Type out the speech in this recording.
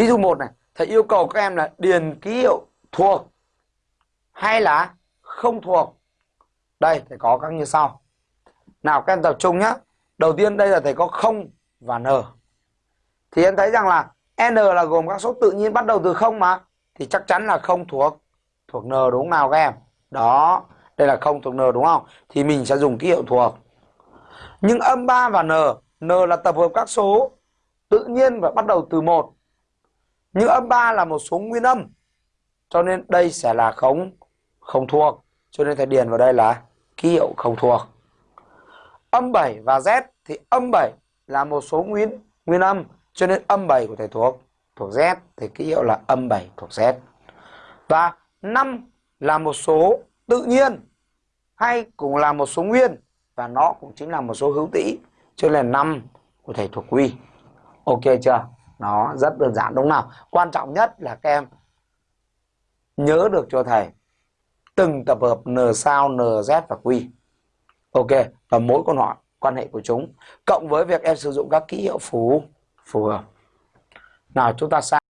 ví dụ một này, thầy yêu cầu các em là điền ký hiệu thuộc hay là không thuộc? Đây, thầy có các như sau. Nào, các em tập trung nhé đầu tiên đây là thầy có không và n. Thì em thấy rằng là n là gồm các số tự nhiên bắt đầu từ không mà. Thì chắc chắn là không thuộc thuộc n đúng không nào các em? Đó, đây là không thuộc n đúng không? Thì mình sẽ dùng ký hiệu thuộc. Nhưng âm 3 và n n là tập hợp các số tự nhiên và bắt đầu từ một nhưng âm 3 là một số nguyên âm, cho nên đây sẽ là không không thuộc. Cho nên thầy điền vào đây là ký hiệu không thuộc. Âm 7 và z thì âm 7 là một số nguyên nguyên âm, cho nên âm 7 của thầy thuộc thuộc z thì ký hiệu là âm 7 thuộc z. Và 5 là một số tự nhiên, hay cũng là một số nguyên, và nó cũng chính là một số hữu tỉ, cho nên là 5 của thầy thuộc quy. Ok chưa? Nó rất đơn giản, đúng không nào? Quan trọng nhất là các em nhớ được cho thầy từng tập hợp n sao nz và q. Ok, và mỗi con họ quan hệ của chúng. Cộng với việc em sử dụng các ký hiệu phù phù hợp. Nào, chúng ta sang